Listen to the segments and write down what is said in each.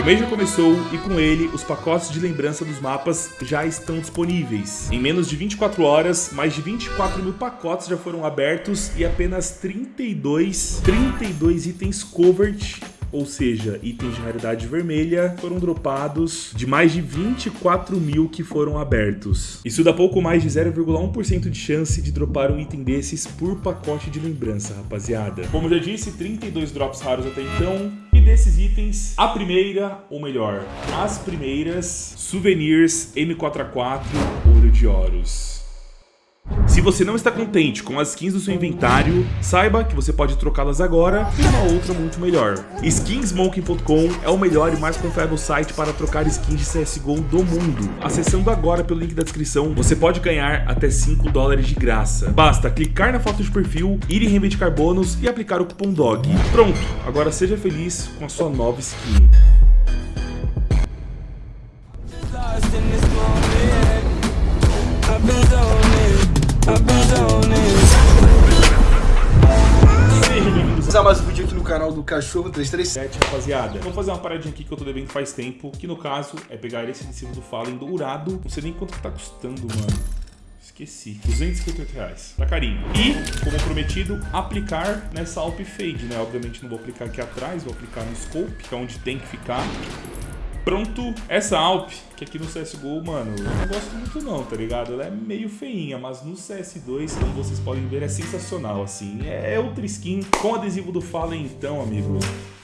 O mês já começou e com ele os pacotes de lembrança dos mapas já estão disponíveis. Em menos de 24 horas, mais de 24 mil pacotes já foram abertos e apenas 32, 32 itens covered ou seja, itens de raridade vermelha, foram dropados de mais de 24 mil que foram abertos. Isso dá pouco mais de 0,1% de chance de dropar um item desses por pacote de lembrança, rapaziada. Como já disse, 32 drops raros até então, desses itens, a primeira, ou melhor, as primeiras, Souvenirs M4A4 Ouro de Horus. Se você não está contente com as skins do seu inventário, saiba que você pode trocá-las agora por uma outra muito melhor. Skinsmoking.com é o melhor e mais confiável site para trocar skins de CSGO do mundo. Acessando agora pelo link da descrição, você pode ganhar até 5 dólares de graça. Basta clicar na foto de perfil, ir em reivindicar bônus e aplicar o cupom DOG. Pronto, agora seja feliz com a sua nova skin. Sejam mais um vídeo aqui no canal do Cachorro 337. rapaziada. Vamos fazer uma paradinha aqui que eu tô devendo faz tempo, que no caso é pegar esse adesivo do Fallen dourado. Não sei nem quanto que tá custando, mano. Esqueci. 258 reais. Tá carinho. E, como prometido, aplicar nessa Alp Fade, né? Obviamente não vou aplicar aqui atrás, vou aplicar no Scope, que é onde tem que ficar. Pronto, essa Alp, que aqui no CSGO, mano, eu não gosto muito não, tá ligado? Ela é meio feinha, mas no CS2, como vocês podem ver, é sensacional, assim. É outra skin com adesivo do Fallen, então, amigo.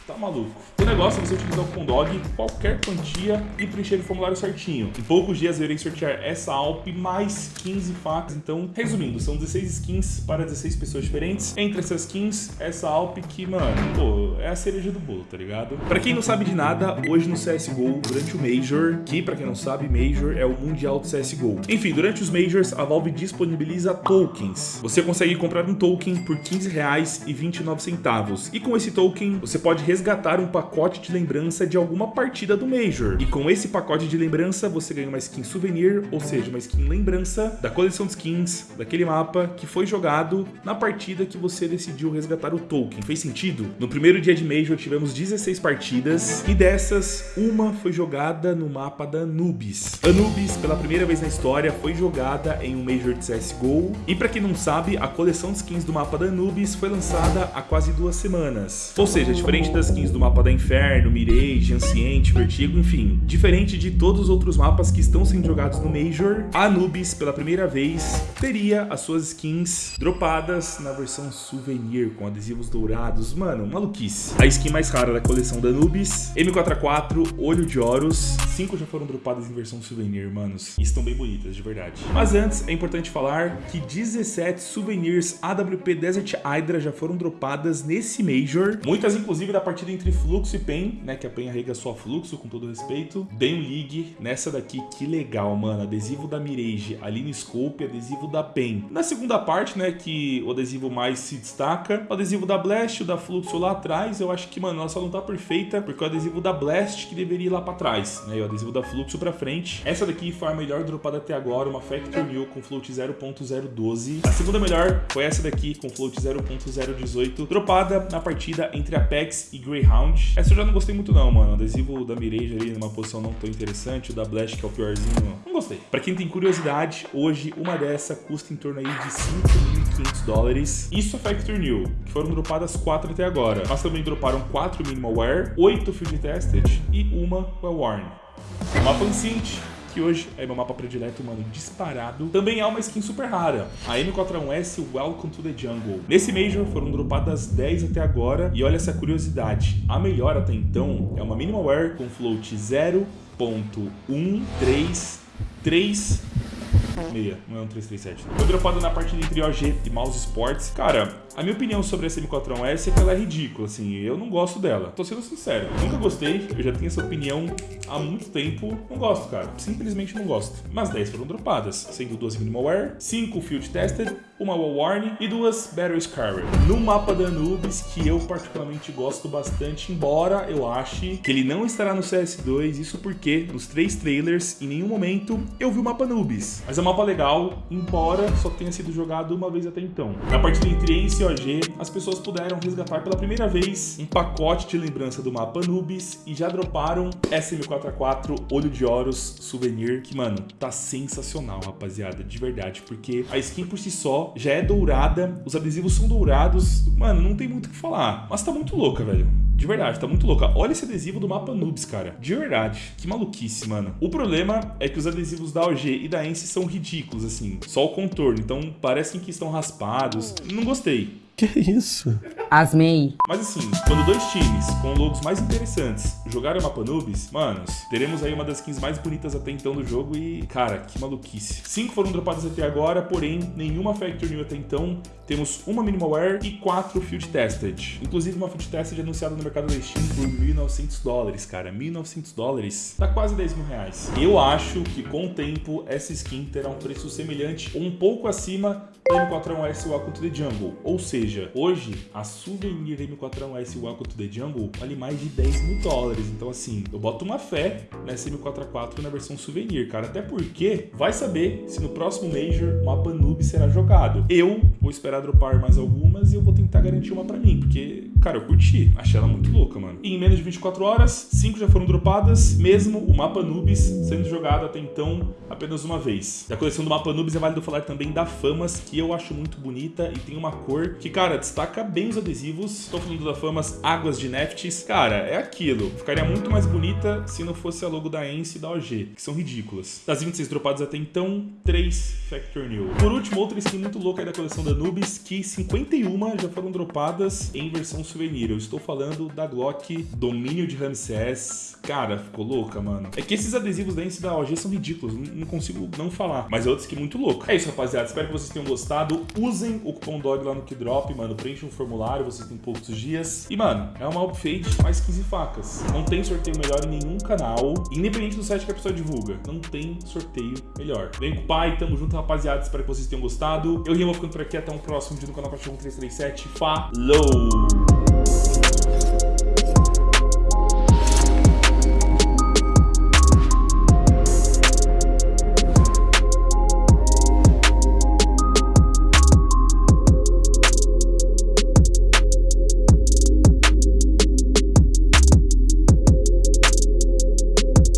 Tá maluco. O negócio é você utilizar o Condog qualquer quantia e preencher o formulário certinho. Em poucos dias eu irei sortear essa Alp mais 15 facas. Então, resumindo, são 16 skins para 16 pessoas diferentes. Entre essas skins, essa Alp que, mano, pô, é a cereja do bolo, tá ligado? Pra quem não sabe de nada, hoje no CSGO, durante o Major, que pra quem não sabe, Major é o Mundial do CSGO. Enfim, durante os Majors, a Valve disponibiliza tokens. Você consegue comprar um token por 15 reais e 29 centavos. E com esse token, você pode resgatar um pacote de lembrança de alguma partida do Major. E com esse pacote de lembrança, você ganha uma skin souvenir, ou seja, uma skin lembrança da coleção de skins daquele mapa que foi jogado na partida que você decidiu resgatar o token. Fez sentido? No primeiro dia de Major tivemos 16 partidas e dessas, uma foi jogada no mapa da Anubis. Anubis, pela primeira vez na história, foi jogada em um Major de CSGO. E para quem não sabe, a coleção de skins do mapa da Anubis foi lançada há quase duas semanas. Ou seja, diferente das skins do mapa da Inferno, Mirage, Anciente, Vertigo, enfim. Diferente de todos os outros mapas que estão sendo jogados no Major, a Anubis, pela primeira vez, teria as suas skins dropadas na versão Souvenir, com adesivos dourados. Mano, maluquice. A skin mais rara da coleção da Anubis, M4A4, Olho de Horus. Cinco já foram dropadas em versão Souvenir, manos. E estão bem bonitas, de verdade. Mas antes, é importante falar que 17 Souvenirs AWP Desert Hydra já foram dropadas nesse Major. Muitas, inclusive, da partida entre Fluxo e PEN, né? Que a PEN arrega só Fluxo, com todo respeito. Bem League, nessa daqui, que legal, mano. Adesivo da Mirage, ali no Scope, adesivo da PEN. Na segunda parte, né, que o adesivo mais se destaca, o adesivo da Blast, o da Fluxo lá atrás, eu acho que, mano, ela só não tá perfeita, porque o adesivo da Blast que deveria ir lá pra trás, né? E o adesivo da Fluxo pra frente. Essa daqui foi a melhor dropada até agora, uma Factor New com float 0.012. A segunda melhor foi essa daqui, com float 0.018, dropada na partida entre Apex e Greyhound. Essa eu já não gostei muito não, mano. O adesivo da Mirage ali numa posição não tão interessante, o da Blast que é o piorzinho, não gostei. Pra quem tem curiosidade, hoje uma dessa custa em torno aí de 5.500 dólares. Isso é Factor New, que foram dropadas 4 até agora. Mas também droparam 4 Minimal Wear, 8 Field Tested e uma Well Worn. Mapa Ancient, que hoje é meu mapa predileto, mano, disparado. Também há uma skin super rara, a M41S Welcome to the Jungle. Nesse Major foram dropadas 10 até agora, e olha essa curiosidade, a melhor até então é uma Minimal Wear com float 0.133 meia, não é um 337. Foi dropado na partida entre OG e Mouse Sports. Cara, a minha opinião sobre essa M4A1S é que ela é ridícula, assim, eu não gosto dela. Tô sendo sincero, nunca gostei, eu já tenho essa opinião há muito tempo. Não gosto, cara, simplesmente não gosto. Mas 10 foram dropadas, sendo duas Minimal Wear, 5 Field Tested, uma Wall Warning e duas Battle Scarred. No mapa da Anubis, que eu particularmente gosto bastante, embora eu ache que ele não estará no CS2, isso porque nos três trailers, em nenhum momento, eu vi o mapa Anubis. Mas é um mapa legal, embora só tenha sido jogado uma vez até então. Na partida entre Ace e OG, as pessoas puderam resgatar pela primeira vez um pacote de lembrança do mapa Anubis e já droparam SM4A4 Olho de Horus Souvenir, que, mano, tá sensacional, rapaziada, de verdade, porque a skin por si só já é dourada, os adesivos são dourados, mano, não tem muito o que falar, mas tá muito louca, velho. De verdade, tá muito louca. Olha esse adesivo do mapa Noobs, cara. De verdade. Que maluquice, mano. O problema é que os adesivos da OG e da Ence são ridículos, assim. Só o contorno. Então, parecem que estão raspados. Não gostei. Que isso? Asmei. Mas assim, quando dois times com logos mais interessantes jogarem o mapa Noobs, manos, teremos aí uma das skins mais bonitas até então do jogo e, cara, que maluquice. Cinco foram dropadas até agora, porém, nenhuma Factor New até então. Temos uma Minimalware e quatro Field Tested. Inclusive, uma Field Tested anunciada no mercado da Steam por 1.900 dólares, cara. 1.900 dólares dá quase 10 mil reais. Eu acho que com o tempo, essa skin terá um preço semelhante ou um pouco acima da M4A1S Welcome to the Jungle. Ou seja, hoje, a Souvenir M4A1S Welcome to the Jungle vale mais de 10 mil dólares. Então, assim, eu boto uma fé nessa M4A4 na versão Souvenir, cara. Até porque vai saber se no próximo Major o mapa Noob será jogado. Eu vou esperar dropar mais algumas e eu vou tentar garantir uma pra mim, porque, cara, eu curti. Achei ela muito louca, mano. E em menos de 24 horas, 5 já foram dropadas, mesmo o mapa Noobs sendo jogado até então apenas uma vez. E a coleção do mapa Noobs é válido falar também da Famas, que eu acho muito bonita e tem uma cor que, cara, destaca bem os adesivos. Estou falando da Famas Águas de Neftis. Cara, é aquilo. Ficaria muito mais bonita se não fosse a logo da Ence e da OG, que são ridículas. Das 26 dropadas até então, 3 Factor New. Por último, outra skin muito louca aí da coleção da Nubis, que 51 já foram dropadas em versão souvenir. Eu estou falando da Glock Domínio de Ramsés. Cara, ficou louca, mano. É que esses adesivos da Ence e da OG são ridículos, não consigo não falar. Mas é outra skin muito louca. É isso, rapaziada. Espero que vocês tenham gostado. Usem o cupom DOG lá no Kidrop, mano. Preenchem um formulário, vocês têm poucos dias. E, mano, é uma upfade mais 15 facas. Não tem sorteio melhor em nenhum canal. Independente do site que a pessoa divulga. Não tem sorteio melhor. Vem com o pai, tamo junto, rapaziada. Espero que vocês tenham gostado. Eu, vou ficando por aqui. Até um próximo vídeo no canal Cachorro 337. Falou!